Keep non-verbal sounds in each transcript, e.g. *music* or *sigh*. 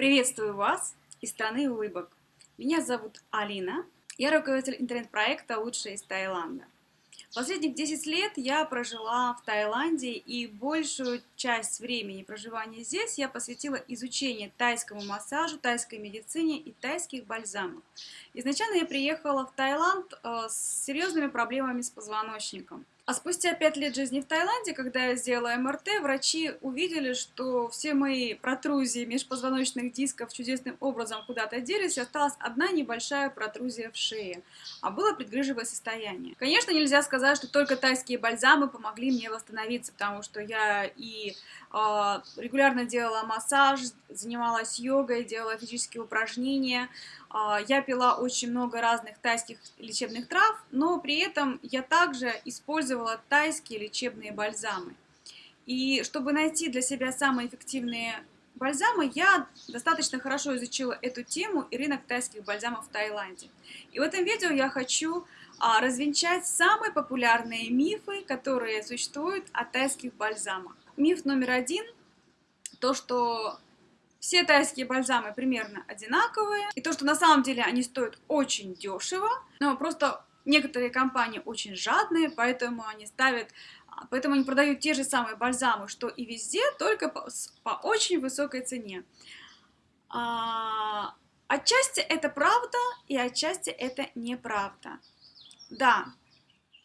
Приветствую вас из страны улыбок. Меня зовут Алина. Я руководитель интернет-проекта «Лучшее из Таиланда». Последних 10 лет я прожила в Таиланде, и большую часть времени проживания здесь я посвятила изучению тайскому массажу, тайской медицине и тайских бальзамов. Изначально я приехала в Таиланд э, с серьезными проблемами с позвоночником. А спустя пять лет жизни в Таиланде, когда я сделала МРТ, врачи увидели, что все мои протрузии межпозвоночных дисков чудесным образом куда-то делись, и осталась одна небольшая протрузия в шее, а было предгрыжевое состояние. Конечно, нельзя сказать, что только тайские бальзамы помогли мне восстановиться, потому что я и э, регулярно делала массаж, занималась йогой, делала физические упражнения, а, я пила очень много разных тайских лечебных трав, но при этом я также использовала тайские лечебные бальзамы. И чтобы найти для себя самые эффективные бальзамы, я достаточно хорошо изучила эту тему и рынок тайских бальзамов в Таиланде. И в этом видео я хочу а, развенчать самые популярные мифы, которые существуют о тайских бальзамах. Миф номер один – то, что все тайские бальзамы примерно одинаковые. И то, что на самом деле они стоят очень дешево, но просто некоторые компании очень жадные, поэтому они ставят Поэтому они продают те же самые бальзамы, что и везде, только по, по очень высокой цене. А, отчасти это правда, и отчасти это неправда. Да,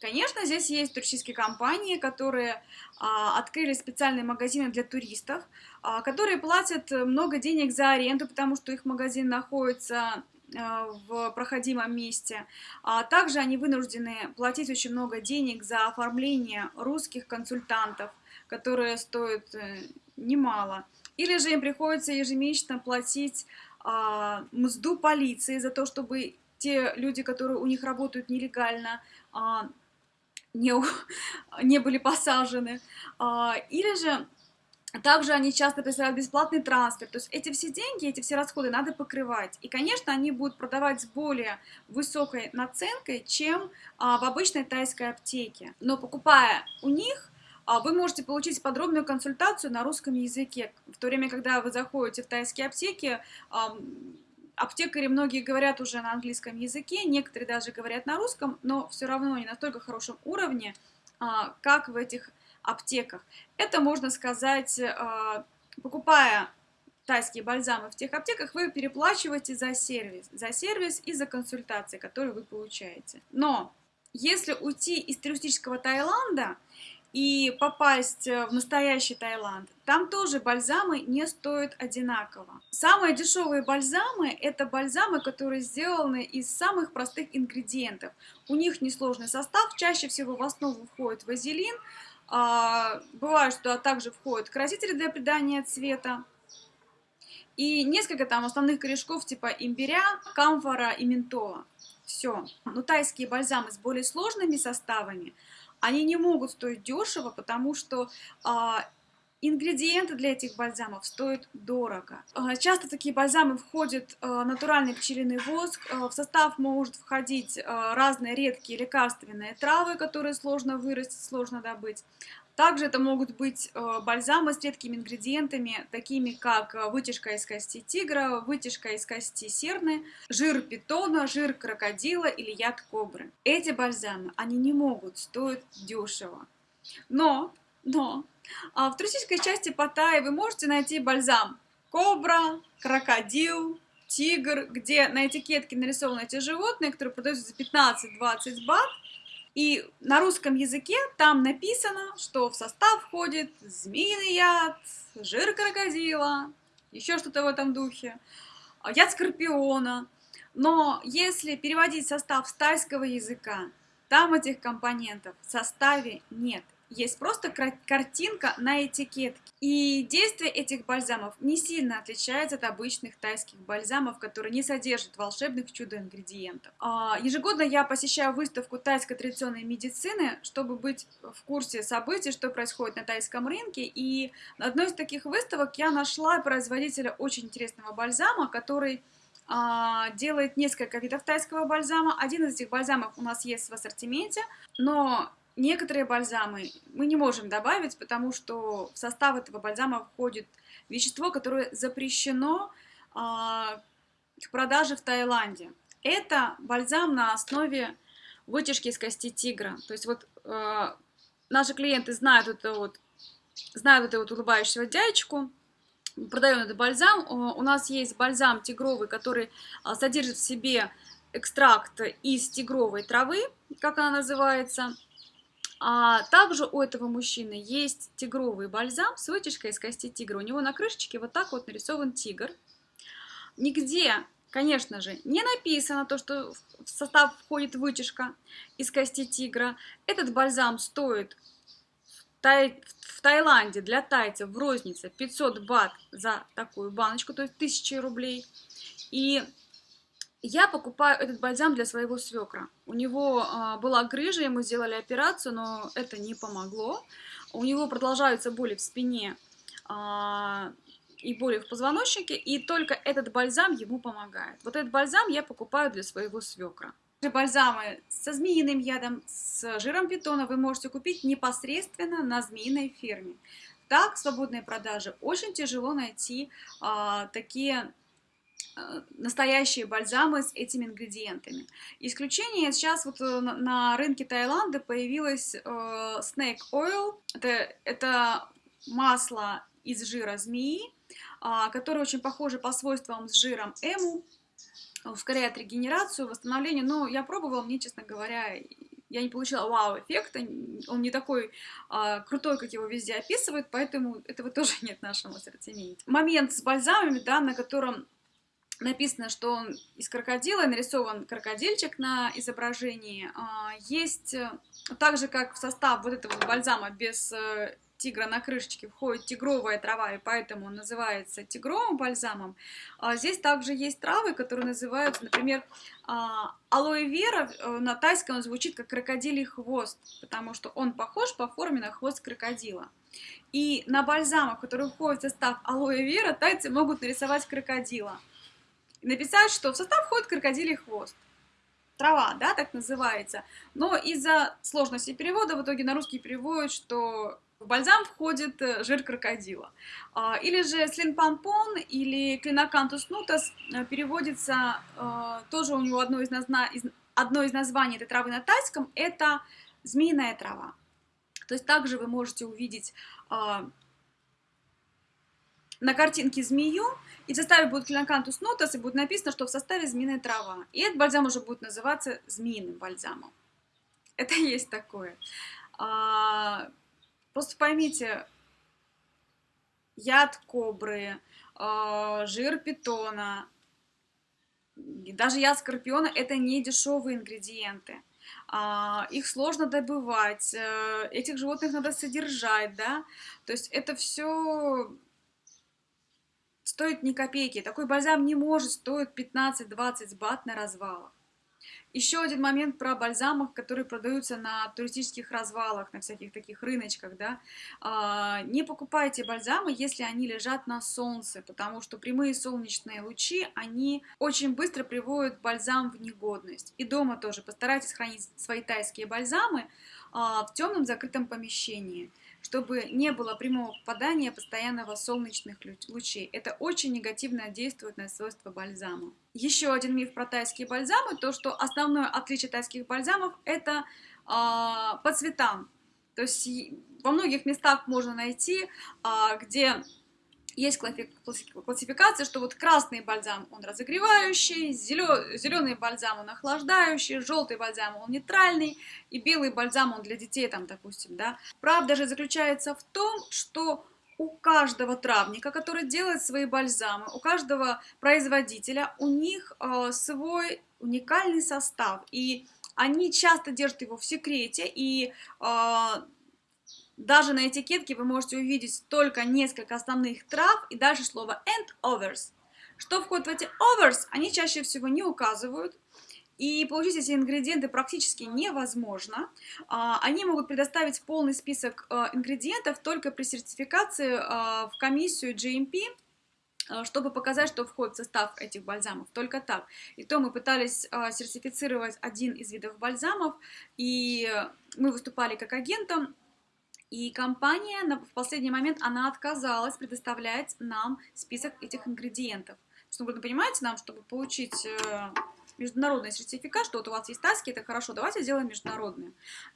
Конечно, здесь есть туристические компании, которые а, открыли специальные магазины для туристов, а, которые платят много денег за аренду, потому что их магазин находится а, в проходимом месте. А также они вынуждены платить очень много денег за оформление русских консультантов, которые стоят э, немало. Или же им приходится ежемесячно платить а, мзду полиции за то, чтобы те люди, которые у них работают нелегально, а, не, *laughs* не были посажены. А, или же также они часто представляют бесплатный трансфер. То есть эти все деньги, эти все расходы надо покрывать. И, конечно, они будут продавать с более высокой наценкой, чем а, в обычной тайской аптеке. Но покупая у них, а, вы можете получить подробную консультацию на русском языке. В то время, когда вы заходите в тайские аптеки, Аптекари многие говорят уже на английском языке, некоторые даже говорят на русском, но все равно не настолько хорошем уровне, а, как в этих аптеках. Это можно сказать, а, покупая тайские бальзамы в тех аптеках, вы переплачиваете за сервис, за сервис и за консультации, которые вы получаете. Но если уйти из туристического Таиланда и попасть э, в настоящий Таиланд, там тоже бальзамы не стоят одинаково. Самые дешевые бальзамы – это бальзамы, которые сделаны из самых простых ингредиентов. У них несложный состав, чаще всего в основу входит вазелин, а, бывает, что также входят красители для придания цвета, и несколько там основных корешков типа имбиря, камфора и ментола. Все. Но тайские бальзамы с более сложными составами – они не могут стоить дешево, потому что а, Ингредиенты для этих бальзамов стоят дорого. А, часто такие бальзамы входят а, натуральный пчелиный воск. А, в состав может входить разные редкие лекарственные травы, которые сложно вырастить, сложно добыть. Также это могут быть бальзамы с редкими ингредиентами, такими как вытяжка из кости тигра, вытяжка из кости серны, жир питона, жир крокодила или яд кобры. Эти бальзамы, они не могут стоить дешево. Но, но, а в туристической части Паттайи вы можете найти бальзам. Кобра, крокодил, тигр, где на этикетке нарисованы эти животные, которые продаются за 15-20 бат, и на русском языке там написано, что в состав входит змеиный яд, жир крокодила, еще что-то в этом духе, яд скорпиона. Но если переводить состав с тайского языка, там этих компонентов в составе нет есть просто картинка на этикетке. И действие этих бальзамов не сильно отличается от обычных тайских бальзамов, которые не содержат волшебных чудо-ингредиентов. А, ежегодно я посещаю выставку тайской традиционной медицины, чтобы быть в курсе событий, что происходит на тайском рынке. И на одной из таких выставок я нашла производителя очень интересного бальзама, который а, делает несколько видов тайского бальзама. Один из этих бальзамов у нас есть в ассортименте, но Некоторые бальзамы мы не можем добавить, потому что в состав этого бальзама входит вещество, которое запрещено а, к продаже в Таиланде. Это бальзам на основе вытяжки из кости тигра. То есть вот э, наши клиенты знают это вот, знают это вот улыбающего дядечку, продаем этот бальзам. У нас есть бальзам тигровый, который а, содержит в себе экстракт из тигровой травы, как она называется. А также у этого мужчины есть тигровый бальзам с вытяжкой из кости тигра. У него на крышечке вот так вот нарисован тигр. Нигде, конечно же, не написано то, что в состав входит вытяжка из кости тигра. Этот бальзам стоит в Таиланде для тайцев в рознице 500 бат за такую баночку, то есть 1000 рублей. И я покупаю этот бальзам для своего свекра. У него э, была грыжа, ему сделали операцию, но это не помогло. У него продолжаются боли в спине э, и боли в позвоночнике, и только этот бальзам ему помогает. Вот этот бальзам я покупаю для своего свекра. Бальзамы со змеиным ядом, с жиром питона вы можете купить непосредственно на змеиной ферме. Так, в свободной продаже очень тяжело найти а, такие а, настоящие бальзамы с этими ингредиентами. Исключение сейчас вот э, на рынке Таиланда появилось э, Snake Oil. Это, это масло из жира змеи, э, которое очень похоже по свойствам с жиром эму ускоряет регенерацию, восстановление. Но я пробовала, мне, честно говоря, я не получила вау-эффекта, он не такой а, крутой, как его везде описывают, поэтому этого *laughs* тоже нет в нашем ассортименте. Момент с бальзамами, да, на котором написано, что он из крокодила, нарисован крокодильчик на изображении, а, есть, э, так же как в состав вот этого бальзама без э, тигра на крышечке входит тигровая трава, и поэтому он называется тигровым бальзамом. А здесь также есть травы, которые называются, например, а, алоэ вера, э, на тайском он звучит как крокодилий хвост, потому что он похож по форме на хвост крокодила. И на бальзамах, которые входят в состав алоэ вера, тайцы могут нарисовать крокодила. И написать, что в состав входит крокодилий хвост трава, да, так называется. Но из-за сложности перевода в итоге на русский переводят, что в бальзам входит э, жир крокодила. А, или же слинпанпон или клинокантус нутас э, переводится, э, тоже у него одно из, назна... одно из названий этой травы на тайском, это змеиная трава. То есть также вы можете увидеть а, на картинке змею, и в составе будет клинокантус нутас, и будет написано, что в составе змеиная трава. И этот бальзам уже будет называться змеиным бальзамом. *laughs* Это есть такое. А, Просто поймите, яд кобры, э, жир питона, даже яд скорпиона – это не дешевые ингредиенты. А, их сложно добывать, э, этих животных надо содержать, да, то есть это все стоит ни копейки. Такой бальзам не может стоить 15-20 бат на развалах. Еще один момент про бальзамах, которые продаются на туристических развалах, на всяких таких рыночках, да. А, не покупайте бальзамы, если они лежат на солнце, потому что прямые солнечные лучи, они очень быстро приводят бальзам в негодность. И дома тоже постарайтесь хранить свои тайские бальзамы а, в темном закрытом помещении чтобы не было прямого попадания постоянного солнечных лучей. Это очень негативно действует на свойства бальзама. Еще один миф про тайские бальзамы, то что основное отличие тайских бальзамов это э, по цветам. То есть во многих местах можно найти, э, где есть классификация, что вот красный бальзам он разогревающий, зеленый бальзам он охлаждающий, желтый бальзам он нейтральный, и белый бальзам он для детей, там, допустим, да. Правда же заключается в том, что у каждого травника, который делает свои бальзамы, у каждого производителя, у них э, свой уникальный состав, и они часто держат его в секрете, и э, даже на этикетке вы можете увидеть только несколько основных трав и дальше слово and others. Что входит в эти others, они чаще всего не указывают. И получить эти ингредиенты практически невозможно. А, они могут предоставить полный список а, ингредиентов только при сертификации а, в комиссию GMP, чтобы показать, что входит в состав этих бальзамов. Только так. И то мы пытались сертифицировать один из видов бальзамов, и мы выступали как агентом, и компания в последний момент она отказалась предоставлять нам список этих ингредиентов. Что вы понимаете, нам, чтобы получить э, международный сертификат, что вот у вас есть таски, это хорошо, давайте сделаем международные.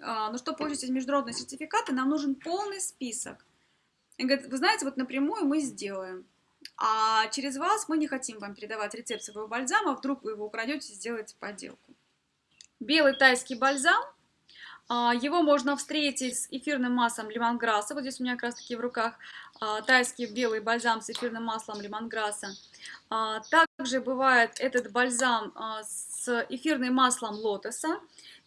А, но чтобы получить эти международные сертификаты, нам нужен полный список. И говорит, вы знаете, вот напрямую мы сделаем. А через вас мы не хотим вам передавать рецепт своего бальзама, вдруг вы его украдете и сделаете подделку. Белый тайский бальзам. А, его можно встретить с эфирным маслом лимонграсса. Вот здесь у меня как раз таки в руках а, тайский белый бальзам с эфирным маслом лимонграсса. А, также бывает этот бальзам с эфирным маслом лотоса.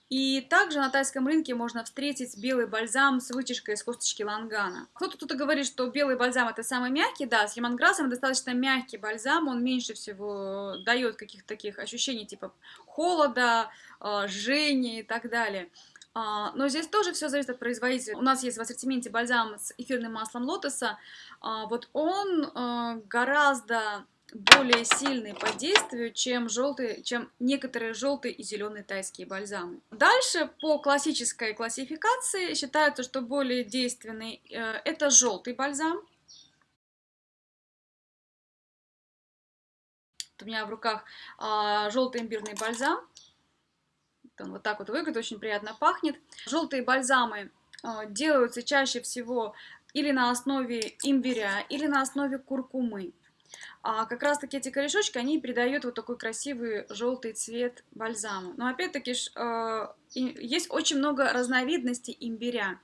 И также на тайском рынке можно встретить белый бальзам с вытяжкой из косточки лангана. Кто-то тут говорит, что белый бальзам это самый мягкий, да, с лимонграссом достаточно мягкий бальзам, он меньше всего дает каких-то таких ощущений типа холода, жжения и так далее. А, но здесь тоже все зависит от производителя. У нас есть в ассортименте бальзам с эфирным маслом лотоса. А, вот он гораздо более сильный по действию, чем, желтый, чем некоторые желтые и зеленые тайские бальзамы. Дальше по классической классификации считается, что более действенный э, это желтый бальзам. у меня в руках желтый имбирный бальзам. Он вот так вот выглядит, очень приятно пахнет. Желтые бальзамы э, делаются чаще всего или на основе имбиря, или на основе куркумы. А как раз таки эти корешочки, они придают вот такой красивый желтый цвет бальзаму. Но опять-таки э, есть очень много разновидностей имбиря.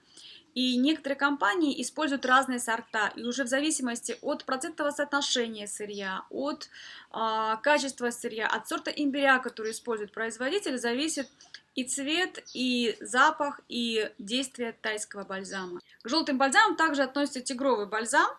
И некоторые компании используют разные сорта, и уже в зависимости от процентного соотношения сырья, от э, качества сырья, от сорта имбиря, который использует производитель, зависит и цвет, и запах, и действие тайского бальзама. К желтым бальзамам также относится тигровый бальзам,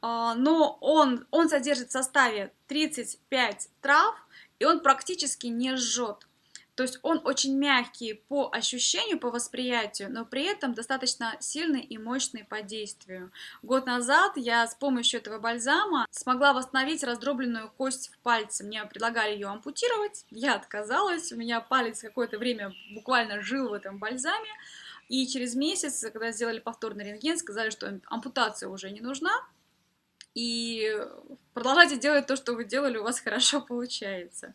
а, но он, он содержит в составе 35 трав, и он практически не жжет. То есть он очень мягкий по ощущению, по восприятию, но при этом достаточно сильный и мощный по действию. Год назад я с помощью этого бальзама смогла восстановить раздробленную кость в пальце. Мне предлагали ее ампутировать, я отказалась, у меня палец какое-то время буквально жил в этом бальзаме. И через месяц, когда сделали повторный рентген, сказали, что ампутация уже не нужна, и продолжайте делать то, что вы делали, у вас хорошо получается.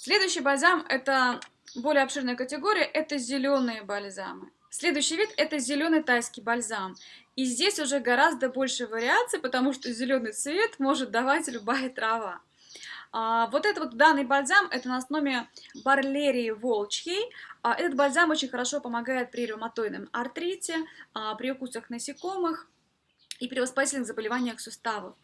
Следующий бальзам – это более обширная категория, это зеленые бальзамы. Следующий вид – это зеленый тайский бальзам. И здесь уже гораздо больше вариаций, потому что зеленый цвет может давать любая трава. А, вот этот вот данный бальзам, это на основе барлерии волчьей. А, этот бальзам очень хорошо помогает при ревматоидном артрите, а, при укусах насекомых, и при воспалительных заболеваниях суставов.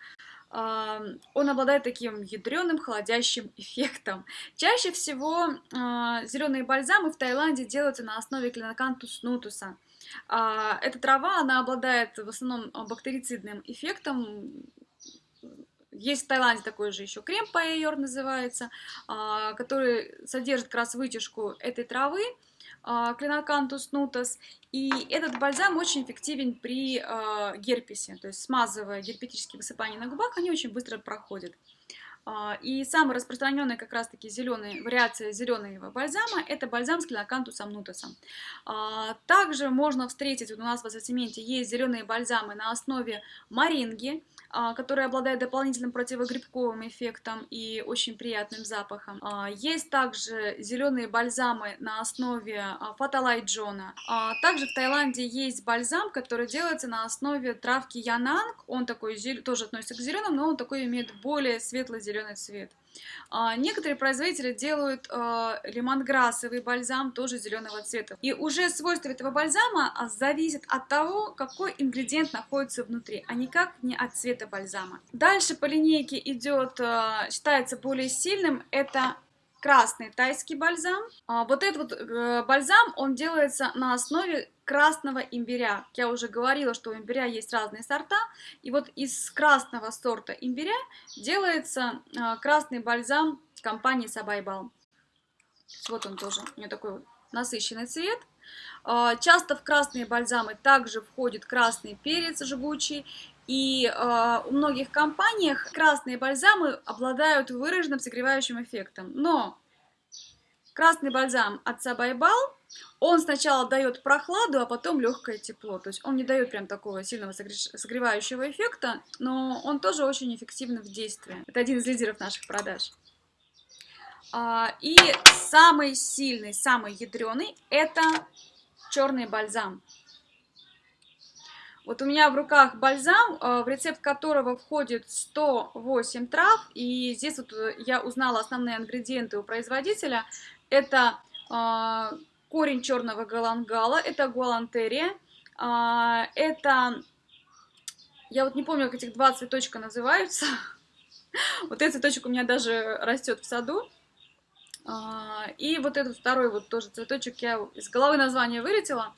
Он обладает таким ядреным холодящим эффектом. Чаще всего а, зеленые бальзамы в Таиланде делаются на основе клинокантус нутуса. А, эта трава, она обладает в основном бактерицидным эффектом, есть в Таиланде такой же еще крем паэйор называется, а, который содержит как раз вытяжку этой травы, клинокантус нутас. И этот бальзам очень эффективен при э, герпесе, то есть смазывая герпетические высыпания на губах, они очень быстро проходят. А, и самая распространенная как раз-таки зеленая вариация зеленого бальзама – это бальзам с клинокантусом нутасом. А, также можно встретить, вот у нас в ассортименте есть зеленые бальзамы на основе маринги, а, которые обладают дополнительным противогрибковым эффектом и очень приятным запахом. Есть также зеленые бальзамы на основе фаталайджона. Также в Таиланде есть бальзам, который делается на основе травки янанг. Он такой тоже относится к зеленым, но он такой имеет более светло-зеленый зеленый цвет. А, некоторые производители делают а, лимонграссовый бальзам тоже зеленого цвета. И уже свойства этого бальзама а, зависят от того, какой ингредиент находится внутри, а никак не от цвета бальзама. Дальше по линейке идет, считается более сильным, это красный тайский бальзам. А, вот этот вот э, бальзам, он делается на основе красного имбиря. Я уже говорила, что у имбиря есть разные сорта. И вот из красного сорта имбиря делается э, красный бальзам компании Сабайбал. Вот он тоже, у него такой вот насыщенный цвет. А, часто в красные бальзамы также входит красный перец жгучий и э, у многих компаниях красные бальзамы обладают выраженным согревающим эффектом. Но красный бальзам от Сабайбал, Он сначала дает прохладу, а потом легкое тепло. То есть он не дает прям такого сильного согревающего эффекта, но он тоже очень эффективный в действии. Это один из лидеров наших продаж. А, и самый сильный, самый ядреный это черный бальзам. Вот у меня в руках бальзам, э, в рецепт которого входит 108 трав. И здесь вот э, я узнала основные ингредиенты у производителя. Это э, корень черного галангала, это гуалантерия, это, я вот не помню, как этих два цветочка называются. *laughs* Вот этот цветочек у меня даже растет в саду. И вот этот второй вот тоже цветочек я из головы название вылетела.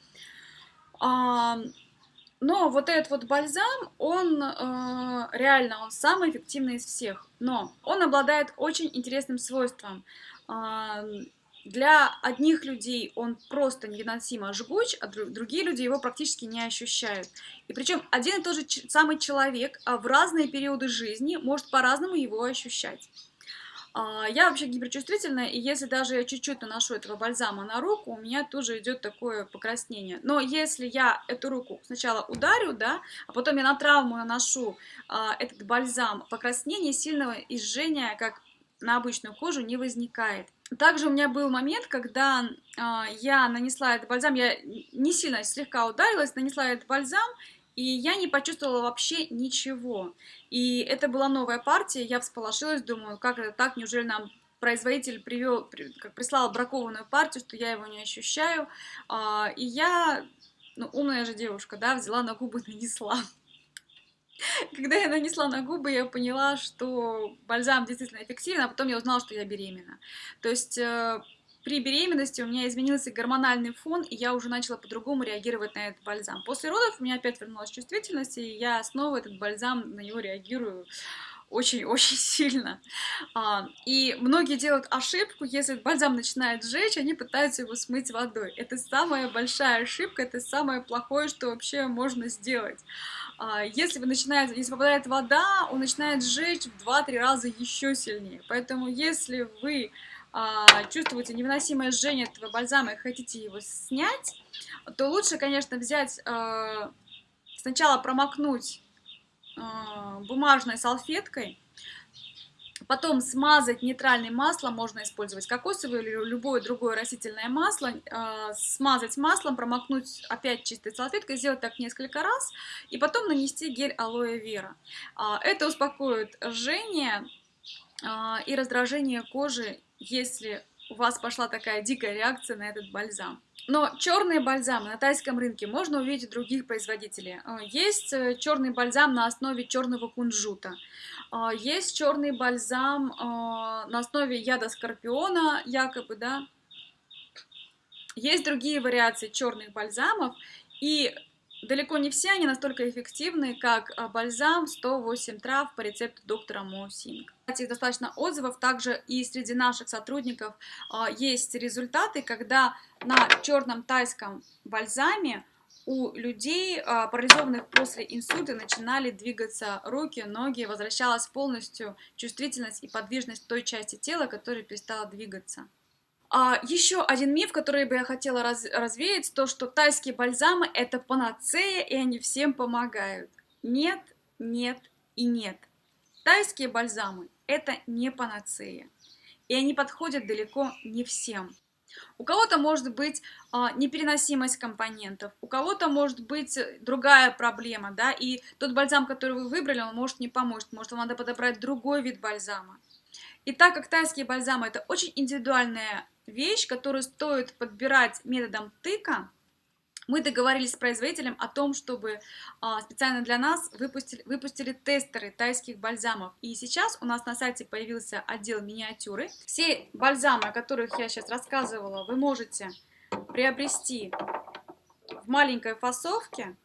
Но вот этот вот бальзам, он э, реально, он самый эффективный из всех. Но он обладает очень интересным свойством. Э, для одних людей он просто невыносимо жгуч, а другие люди его практически не ощущают. И причем один и тот же самый человек а в разные периоды жизни может по-разному его ощущать. А, я вообще гиперчувствительная, и если даже я чуть-чуть наношу этого бальзама на руку, у меня тоже идет такое покраснение. Но если я эту руку сначала ударю, да, а потом я на травму наношу а, этот бальзам, покраснение сильного изжения, как на обычную кожу, не возникает. Также у меня был момент, когда э, я нанесла этот бальзам, я не сильно, слегка ударилась, нанесла этот бальзам, и я не почувствовала вообще ничего. И это была новая партия, я всполошилась, думаю, как это так, неужели нам производитель привел, как прислал бракованную партию, что я его не ощущаю. А, и я, ну, умная же девушка, да, взяла на губы, *laughs* нанесла. Когда я нанесла на губы, я поняла, что бальзам действительно эффективен, а потом я узнала, что я беременна. То есть э, при беременности у меня изменился гормональный фон, и я уже начала по-другому реагировать на этот бальзам. После родов у меня опять вернулась чувствительность, и я снова этот бальзам, на него реагирую очень-очень *laughs* сильно. А, и многие делают ошибку, если бальзам начинает сжечь, они пытаются его смыть водой. Это самая большая ошибка, это самое плохое, что вообще можно сделать. А, если вы начинаете, если попадает вода, он начинает сжечь в 2-3 раза еще сильнее. Поэтому если вы чувствуете невыносимое жжение этого бальзама и хотите его снять, то лучше, конечно, взять, а, сначала промокнуть а, бумажной салфеткой, потом смазать нейтральным маслом, можно использовать кокосовое или любое другое растительное масло, смазать маслом, промокнуть опять чистой салфеткой, сделать так несколько раз, и потом нанести гель алоэ вера. Это успокоит жжение и раздражение кожи если у вас пошла такая дикая реакция на этот бальзам. Но черные бальзамы на тайском рынке можно увидеть других производителей. Э, есть э, черный бальзам на основе черного кунжута. Э, есть черный бальзам на основе яда скорпиона, якобы, да. Есть другие вариации черных бальзамов. И Далеко не все они настолько эффективны, как а, бальзам 108 трав по рецепту доктора Мо Синг. Кстати, достаточно отзывов, также и среди наших сотрудников а, есть результаты, когда на черном тайском бальзаме у людей, а, парализованных после инсульта, начинали двигаться руки, ноги, возвращалась полностью чувствительность и подвижность той части тела, которая перестала двигаться. А, еще один миф, который бы я хотела раз, развеять, то, что тайские бальзамы это панацея, и они всем помогают. Нет, нет и нет. Тайские бальзамы это не панацея, и они подходят далеко не всем. У кого-то может быть а, непереносимость компонентов, у кого-то может быть другая проблема, да, и тот бальзам, который вы выбрали, он может не помочь, может вам надо подобрать другой вид бальзама. И так как тайские бальзамы это очень индивидуальная вещь, которую стоит подбирать методом тыка, мы договорились с производителем о том, чтобы а, специально для нас выпустили, выпустили тестеры тайских бальзамов. И сейчас у нас на сайте появился отдел миниатюры. Все бальзамы, о которых я сейчас рассказывала, вы можете приобрести в маленькой фасовке,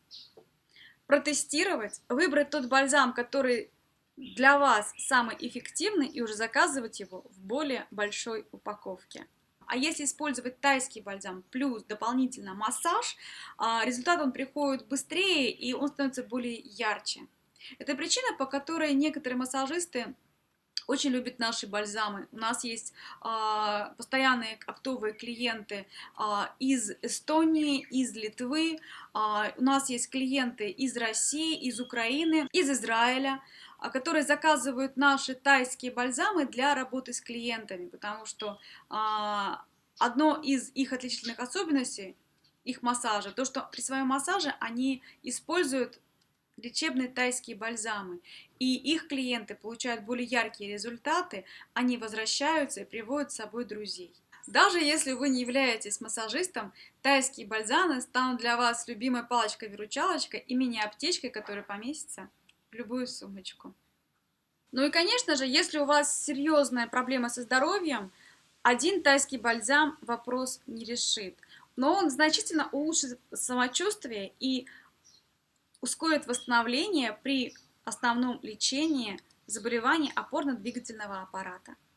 протестировать, выбрать тот бальзам, который для вас самый эффективный и уже заказывать его в более большой упаковке. А если использовать тайский бальзам плюс дополнительно массаж, а, результат он приходит быстрее и он становится более ярче. Это причина, по которой некоторые массажисты очень любит наши бальзамы. У нас есть э, постоянные оптовые клиенты э, из Эстонии, из Литвы, э, у нас есть клиенты из России, из Украины, из Израиля, которые заказывают наши тайские бальзамы для работы с клиентами, потому что э, одно из их отличительных особенностей их массажа, то, что при своем массаже они используют лечебные тайские бальзамы, и их клиенты получают более яркие результаты, они возвращаются и приводят с собой друзей. Даже если вы не являетесь массажистом, тайские бальзамы станут для вас любимой палочкой-выручалочкой и мини-аптечкой, которая поместится любую сумочку. Ну и, конечно же, если у вас серьезная проблема со здоровьем, один тайский бальзам вопрос не решит. Но он значительно улучшит самочувствие и ускорит восстановление при основном лечении заболеваний опорно-двигательного аппарата.